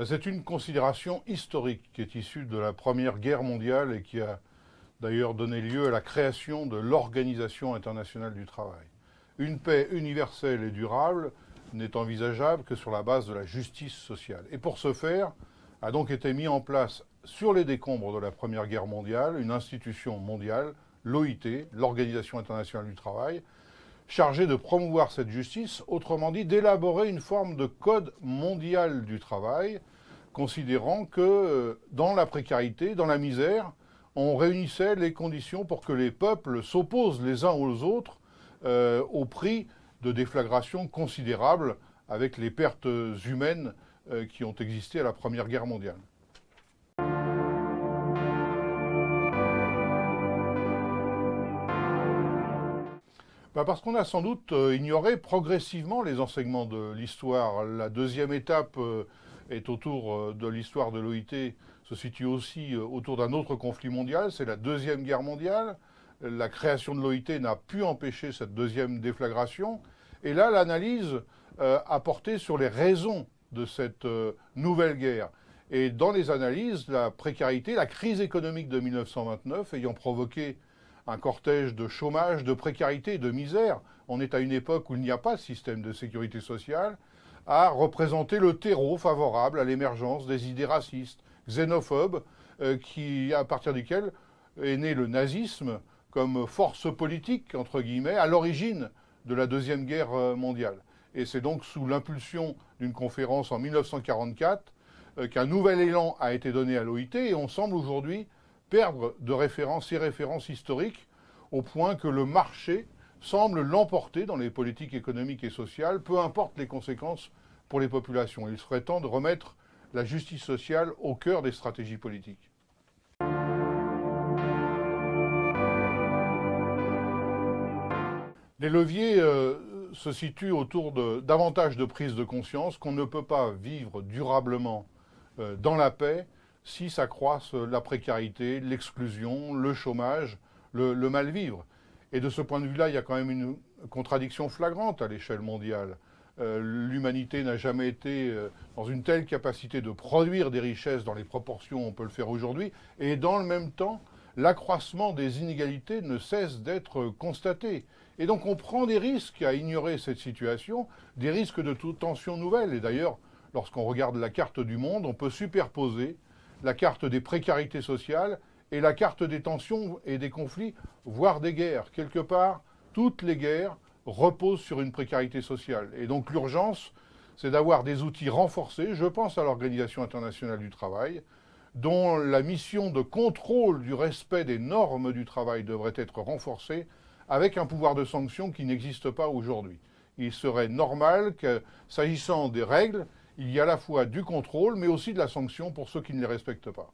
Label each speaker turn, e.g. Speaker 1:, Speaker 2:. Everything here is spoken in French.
Speaker 1: Ben, c'est une considération historique qui est issue de la Première Guerre mondiale et qui a d'ailleurs donné lieu à la création de l'Organisation internationale du travail. Une paix universelle et durable n'est envisageable que sur la base de la justice sociale. Et pour ce faire, a donc été mis en place sur les décombres de la Première Guerre mondiale une institution mondiale, l'OIT, l'Organisation internationale du travail, chargée de promouvoir cette justice, autrement dit d'élaborer une forme de code mondial du travail, considérant que euh, dans la précarité, dans la misère, on réunissait les conditions pour que les peuples s'opposent les uns aux autres euh, au prix de déflagrations considérables avec les pertes humaines euh, qui ont existé à la Première Guerre mondiale. Bah, parce qu'on a sans doute ignoré progressivement les enseignements de l'histoire. La deuxième étape est autour de l'histoire de l'OIT, se situe aussi autour d'un autre conflit mondial, c'est la Deuxième Guerre mondiale. La création de l'OIT n'a pu empêcher cette deuxième déflagration. Et là, l'analyse a porté sur les raisons de cette euh, nouvelle guerre. Et dans les analyses, la précarité, la crise économique de 1929 ayant provoqué un cortège de chômage, de précarité, de misère, on est à une époque où il n'y a pas de système de sécurité sociale, a représenté le terreau favorable à l'émergence des idées racistes, xénophobes, euh, à partir duquel est né le nazisme comme force politique, entre guillemets, à l'origine de la Deuxième Guerre mondiale. Et c'est donc sous l'impulsion d'une conférence en 1944 euh, qu'un nouvel élan a été donné à l'OIT et on semble aujourd'hui perdre de références, ces références historiques au point que le marché semble l'emporter dans les politiques économiques et sociales, peu importe les conséquences pour les populations. Il serait temps de remettre la justice sociale au cœur des stratégies politiques. Les leviers euh, se situe autour de davantage de prise de conscience qu'on ne peut pas vivre durablement euh, dans la paix si s'accroissent la précarité, l'exclusion, le chômage, le, mal-vivre. Et de ce point de vue-là, il y a quand même une contradiction flagrante à l'échelle mondiale. Euh, l'humanité n'a jamais été euh, dans une telle capacité de produire des richesses dans les proportions où on peut le faire aujourd'hui, et dans le même temps, l'accroissement des inégalités ne cesse d'être constaté. Et donc on prend des risques à ignorer cette situation, des risques de toute tension nouvelle. Et d'ailleurs, lorsqu'on regarde la carte du monde, on peut superposer la carte des précarités sociales et la carte des tensions et des conflits, voire des guerres. Quelque part, toutes les guerres reposent sur une précarité sociale. Et donc l'urgence, c'est d'avoir des outils renforcés, je pense à l'Organisation internationale du travail, dont la mission de contrôle du respect des normes du travail devrait être renforcée avec un pouvoir de sanction qui n'existe pas aujourd'hui. Il serait normal que, s'agissant des règles, il y ait à la fois du contrôle, mais aussi de la sanction pour ceux qui ne les respectent pas.